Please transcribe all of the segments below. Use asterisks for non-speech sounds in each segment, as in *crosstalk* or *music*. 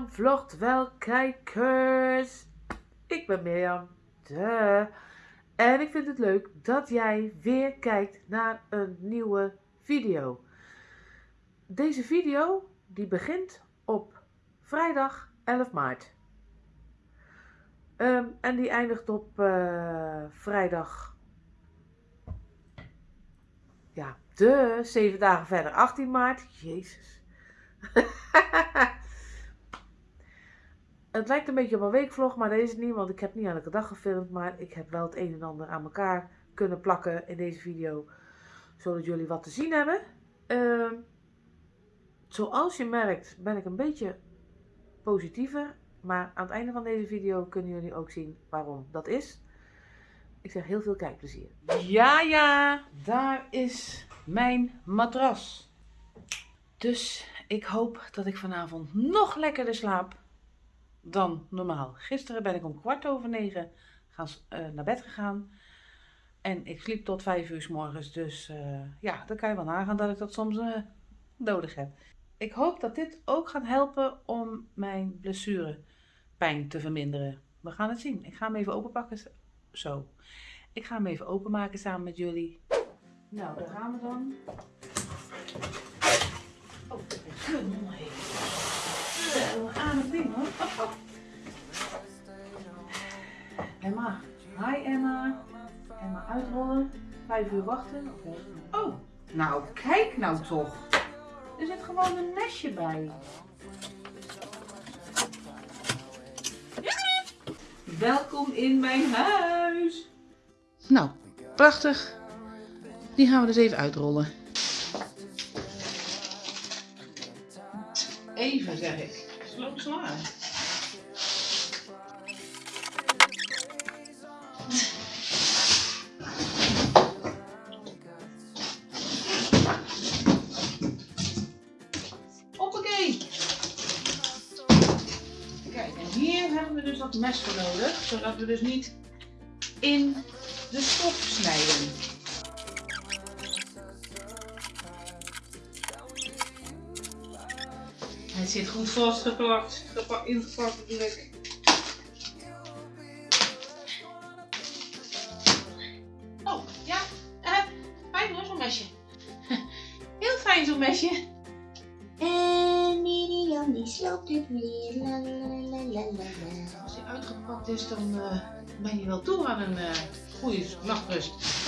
Vlogt wel kijkers. Ik ben Mirjam. De. En ik vind het leuk dat jij weer kijkt naar een nieuwe video. Deze video die begint op vrijdag 11 maart. Ehm, en die eindigt op eh, vrijdag. Ja, de zeven dagen verder, 18 maart. Jezus. *laughs* het lijkt een beetje op een weekvlog, maar dat is niet, want ik heb niet elke dag gefilmd. Maar ik heb wel het een en ander aan elkaar kunnen plakken in deze video, zodat jullie wat te zien hebben. Ehm, zoals je merkt ben ik een beetje positiever, maar aan het einde van deze video kunnen jullie ook zien waarom dat is. Ik zeg heel veel kijkplezier. Ja, ja, daar is mijn matras. Dus ik hoop dat ik vanavond nog lekkerder slaap dan normaal. Gisteren ben ik om kwart over negen gaan, uh, naar bed gegaan. En ik sliep tot vijf uur s morgens. Dus uh, ja, dan kan je wel nagaan dat ik dat soms uh, nodig heb. Ik hoop dat dit ook gaat helpen om mijn blessurepijn te verminderen. We gaan het zien. Ik ga hem even openpakken. Zo. Ik ga hem even openmaken samen met jullie. Nou, daar gaan we dan. Oh. Zo, aan het ding hoor. Emma. Hi Emma. Emma uitrollen. Vijf uur wachten. Oh, nou kijk nou toch. Er zit gewoon een nestje bij. Welkom in mijn huis. Nou, prachtig. Die gaan we dus even uitrollen. Even zeg ik. Sloop zwaar. Hoppakee. Kijk, en hier hebben we dus dat mes voor nodig, zodat we dus niet in de stof snijden. Zit goed vastgeplakt, ingepakt natuurlijk. Oh, ja, uh, fijn hoor, zo'n mesje. *laughs* Heel fijn zo'n mesje. En Miriam die sloopt het weer. La, la, la, Als hij uitgepakt is, dan uh, ben je wel toe aan een uh, goede nachtrust.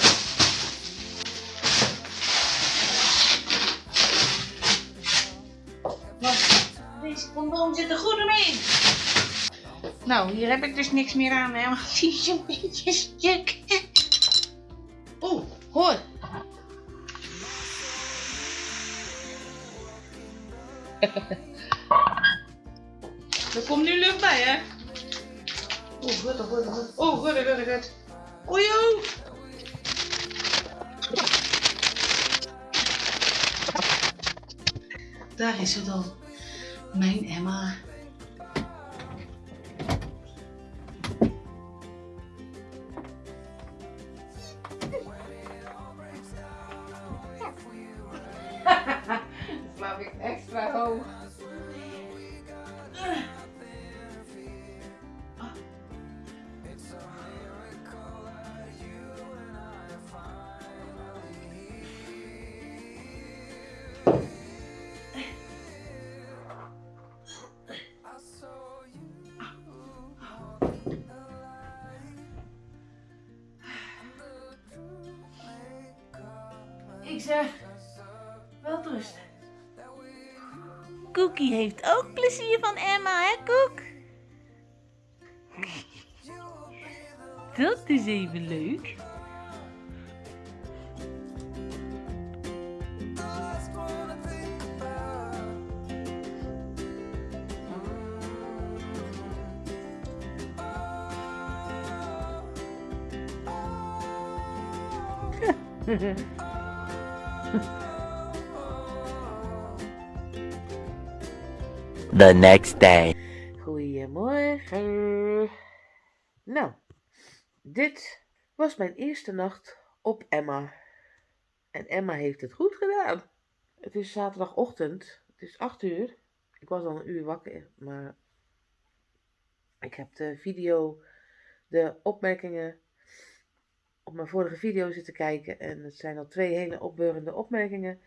Condoom zit er goed omheen. Nou, hier heb ik dus niks meer aan, hè, want *laughs* die is een beetje stuk. Oeh, hoor. *laughs* er komt nu lucht bij, hè? Oeh, goed, goed, goed. Oeh, goed, goed, goed. Oei. Daar is het dan. Mijn Emma. Ik zeg, wel. Cookie heeft ook plezier van Emma, hè Koek? Dat is even leuk. *laughs* The next day. Goedemorgen. Nou, dit was mijn eerste nacht op Emma. En Emma heeft het goed gedaan. Het is zaterdagochtend. Het is 8 uur. Ik was al een uur wakker, maar ik heb de video, de opmerkingen op mijn vorige video zitten kijken. En het zijn al twee hele opbeurende opmerkingen.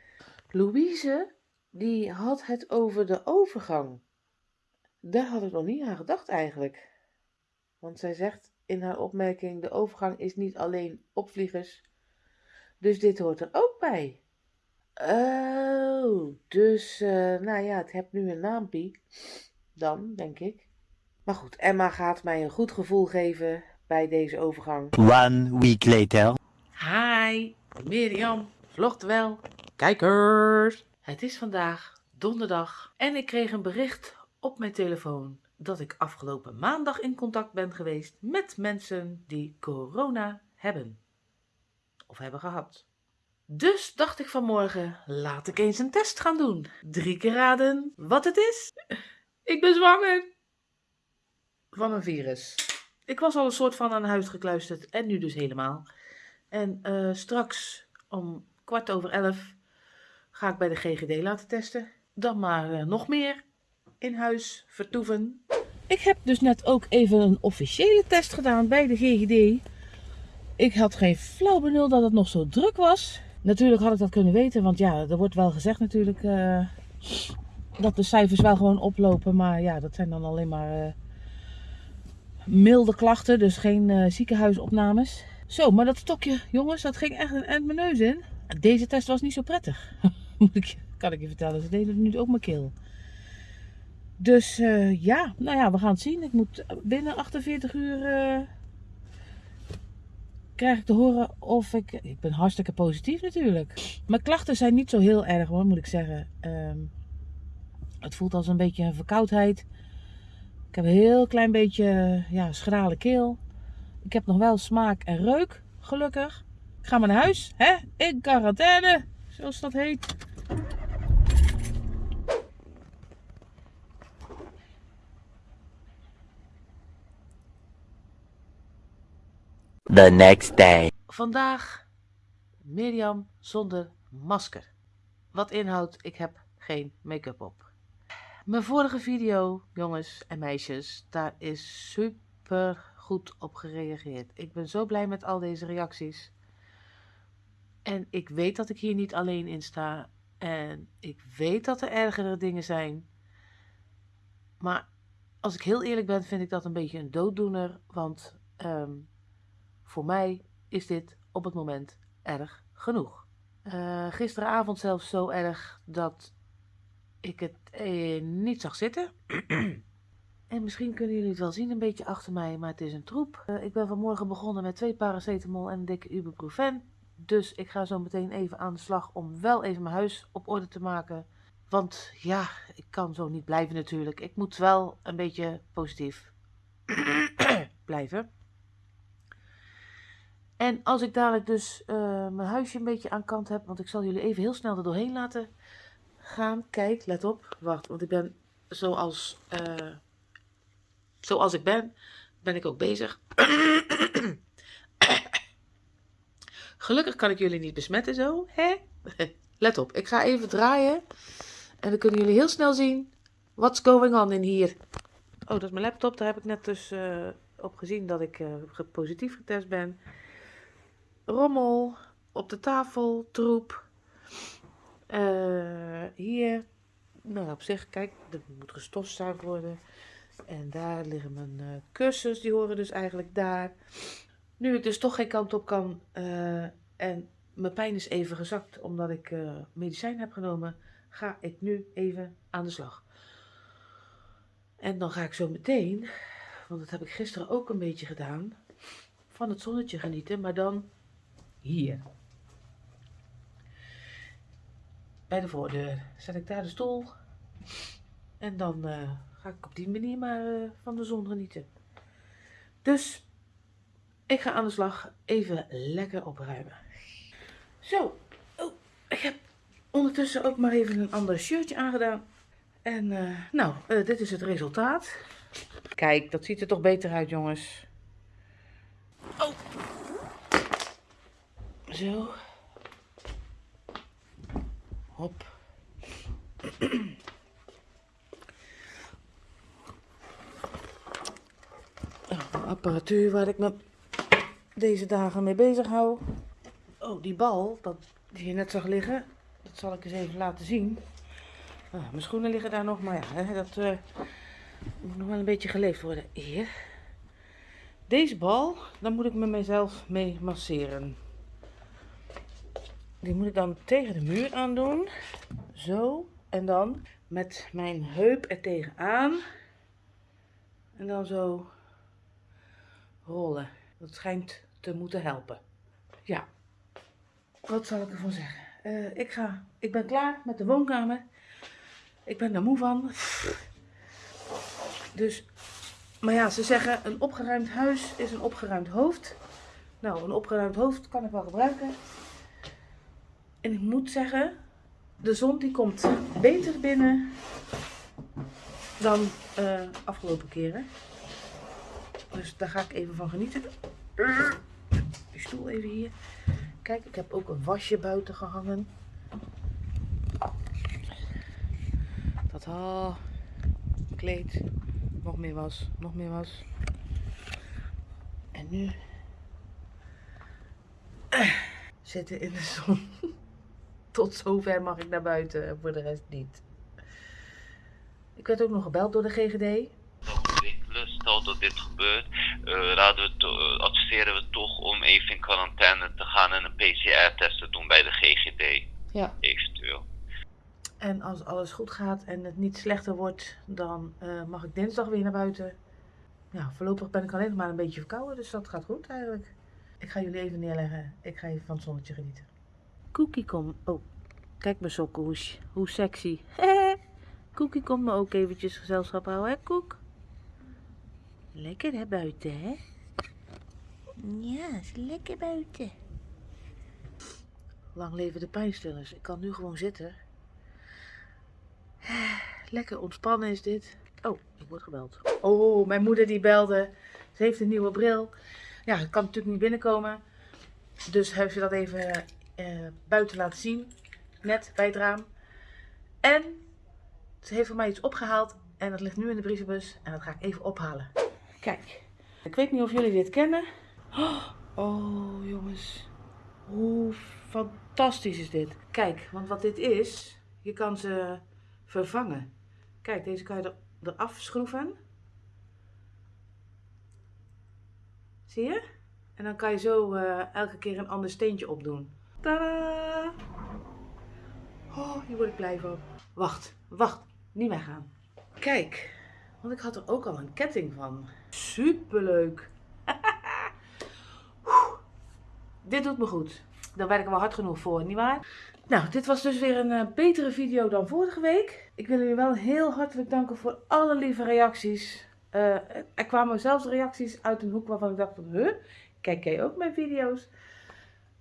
Louise, die had het over de overgang. Daar had ik nog niet aan gedacht eigenlijk. Want zij zegt in haar opmerking: de overgang is niet alleen opvliegers. Dus dit hoort er ook bij. Oh, dus, uh, nou ja, het heeft nu een naampie. Dan, denk ik. Maar goed, Emma gaat mij een goed gevoel geven bij deze overgang. One week later. Hi, Mirjam, vlogt wel. Kijkers. Het is vandaag donderdag en ik kreeg een bericht op mijn telefoon dat ik afgelopen maandag in contact ben geweest met mensen die corona hebben. Of hebben gehad. Dus dacht ik vanmorgen, laat ik eens een test gaan doen. Drie keer raden wat het is. *laughs* Ik ben zwanger. Van een virus. Ik was al een soort van aan huis gekluisterd en nu dus helemaal. En uh, straks om kwart over elf ga ik bij de GGD laten testen. Dan maar uh, nog meer in huis vertoeven. Ik heb dus net ook even een officiële test gedaan bij de GGD. Ik had geen flauw benul dat het nog zo druk was. Natuurlijk had ik dat kunnen weten, want ja, er wordt wel gezegd natuurlijk uh, dat de cijfers wel gewoon oplopen. Maar ja, dat zijn dan alleen maar uh, milde klachten, dus geen ziekenhuisopnames. Zo, maar dat stokje, jongens, dat ging echt een eind mijn neus in. Deze test was niet zo prettig. *laughs* *laughs* Kan ik je vertellen, ze deden nu ook mijn keel. Dus uh, ja, nou ja, we gaan het zien. Ik moet binnen 48 uur uh, krijg ik te horen of ik... Ik ben hartstikke positief natuurlijk. Mijn klachten zijn niet zo heel erg hoor, moet ik zeggen. Um, het voelt als een beetje een verkoudheid. Ik heb een heel klein beetje ja, schrale keel. Ik heb nog wel smaak en reuk, gelukkig. Ik ga maar naar huis, hè? In quarantaine, zoals dat heet. The next day. Vandaag Mirjam zonder masker. Wat inhoudt, ik heb geen make-up op. Mijn vorige video, jongens en meisjes, daar is super goed op gereageerd. Ik ben zo blij met al deze reacties. En ik weet dat ik hier niet alleen in sta. En ik weet dat er ergere dingen zijn. Maar als ik heel eerlijk ben, vind ik dat een beetje een dooddoener. Want um, voor mij is dit op het moment erg genoeg. Uh, gisteravond zelfs zo erg dat ik het eh, niet zag zitten. *clears throat* en misschien kunnen jullie het wel zien een beetje achter mij, maar het is een troep. Uh, ik ben vanmorgen begonnen met twee paracetamol en een dikke ibuprofen. Dus ik ga zo meteen even aan de slag om wel even mijn huis op orde te maken. Want ja, ik kan zo niet blijven natuurlijk. Ik moet wel een beetje positief *clears throat* blijven. En als ik dadelijk dus uh, mijn huisje een beetje aan kant heb, want ik zal jullie even heel snel er doorheen laten gaan. Kijk, let op. Wacht, want ik ben zoals, uh, zoals ik ben, ben ik ook bezig. *clears throat* Gelukkig kan ik jullie niet besmetten zo, hè? *laughs* Let op, ik ga even draaien. En dan kunnen jullie heel snel zien what's going on in hier. Oh, dat is mijn laptop. Daar heb ik net dus uh, op gezien dat ik uh, positief getest ben. Rommel op de tafel, troep. Uh, hier, nou op zich, kijk, er moet gestofzuigd worden. En daar liggen mijn kussens, die horen dus eigenlijk daar. Nu ik dus toch geen kant op kan uh, en mijn pijn is even gezakt omdat ik uh, medicijn heb genomen, ga ik nu even aan de slag. En dan ga ik zo meteen, want dat heb ik gisteren ook een beetje gedaan, van het zonnetje genieten, maar dan hier. Bij de voordeur zet ik daar de stoel en dan uh, ga ik op die manier maar van de zon genieten. Dus ik ga aan de slag even lekker opruimen. Zo, oh, ik heb ondertussen ook maar even een ander shirtje aangedaan. En eh, nou, eh, dit is het resultaat. Kijk, dat ziet er toch beter uit, jongens. Oh. Zo. Hop. *clears throat* Oh, apparatuur waar ik mijn deze dagen mee bezig hou. Oh, die bal, dat, die je net zag liggen, dat zal ik eens even laten zien. Ah, mijn schoenen liggen daar nog, maar ja, hè, dat eh, moet nog wel een beetje geleefd worden. Hier. Deze bal, daar moet ik met mezelf mee masseren. Die moet ik dan tegen de muur aan doen. Zo. En dan met mijn heup er tegenaan. En dan zo rollen. Dat schijnt te moeten helpen. Ja. Wat zal ik ervan zeggen? Eh, ik, ga, ik ben klaar met de woonkamer. Ik ben er moe van. Dus, maar ja, ze zeggen een opgeruimd huis is een opgeruimd hoofd. Nou, een opgeruimd hoofd kan ik wel gebruiken. En ik moet zeggen, de zon die komt beter binnen dan uh, afgelopen keren. Dus daar ga ik even van genieten. Stoel even hier. Kijk, ik heb ook een wasje buiten gehangen. Dat al kleed. Nog meer was, nog meer was. En nu zitten in de zon. *laughs* Tot zover mag ik naar buiten, voor de rest niet. Ik werd ook nog gebeld door de GGD. Stel dat dit gebeurt, uh, raden we to- adviseren we toch om even in quarantaine te gaan en een PCR-test te doen bij de GGD, Ja. eventueel. En als alles goed gaat en het niet slechter wordt, dan eh, mag ik dinsdag weer naar buiten. Ja, voorlopig ben ik alleen nog maar een beetje verkouden, dus dat gaat goed eigenlijk. Ik ga jullie even neerleggen. Ik ga even van het zonnetje genieten. Cookie kom. Oh, kijk mijn sokken, hoe, hoe sexy. *laughs* Cookie komt me ook eventjes gezelschap houden, hè Koek? Lekker hè buiten, hè? Ja, is lekker buiten. Lang leven de pijnstillers. Ik kan nu gewoon zitten. *sighs* Lekker ontspannen is dit. Oh, ik word gebeld. Oh, mijn moeder die belde. Ze heeft een nieuwe bril. Ja, ik kan natuurlijk niet binnenkomen. Dus heeft ze dat even eh, buiten laten zien. Net bij het raam. En ze heeft voor mij iets opgehaald. En dat ligt nu in de brievenbus. En dat ga ik even ophalen. Kijk. Ik weet niet of jullie dit kennen. Oh, jongens. Hoe fantastisch is dit. Kijk, want wat dit is. Je kan ze vervangen. Kijk, deze kan je er, eraf schroeven. Zie je? En dan kan je zo eh, elke keer een ander steentje opdoen. Tadaa! Oh, hier word ik blij van. Wacht, wacht. Niet weggaan. Kijk, want ik had er ook al een ketting van. Superleuk. Oeh, dit doet me goed. Daar werken we hard genoeg voor, nietwaar? Nou, dit was dus weer een eh, betere video dan vorige week. Ik wil jullie wel heel hartelijk danken voor alle lieve reacties. Eh, er kwamen zelfs reacties uit een hoek waarvan ik dacht van, huh? Kijk jij ook mijn video's?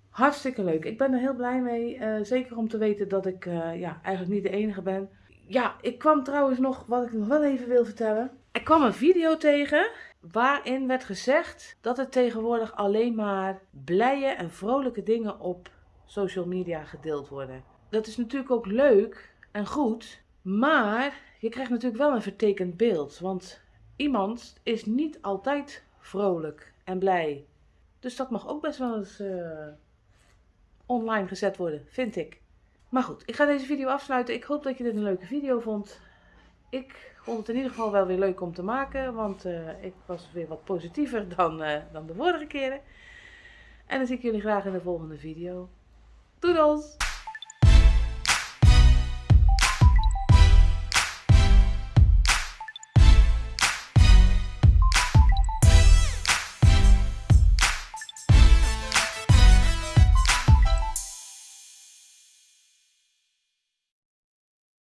Hartstikke leuk. Ik ben er heel blij mee. Eh, zeker om te weten dat ik ja, eigenlijk niet de enige ben. Ja, ik kwam trouwens nog, wat ik nog wel even wil vertellen. Er kwam een video tegen waarin werd gezegd dat er tegenwoordig alleen maar blije en vrolijke dingen op social media gedeeld worden. Dat is natuurlijk ook leuk en goed, maar je krijgt natuurlijk wel een vertekend beeld. Want iemand is niet altijd vrolijk en blij. Dus dat mag ook best wel eens eh, online gezet worden, vind ik. Maar goed, ik ga deze video afsluiten. Ik hoop dat je dit een leuke video vond. Ik vond het in ieder geval wel weer leuk om te maken, want eh, ik was weer wat positiever *laughs* dan, eh, dan de vorige keren. En dan zie ik jullie graag in de volgende video. Doedels!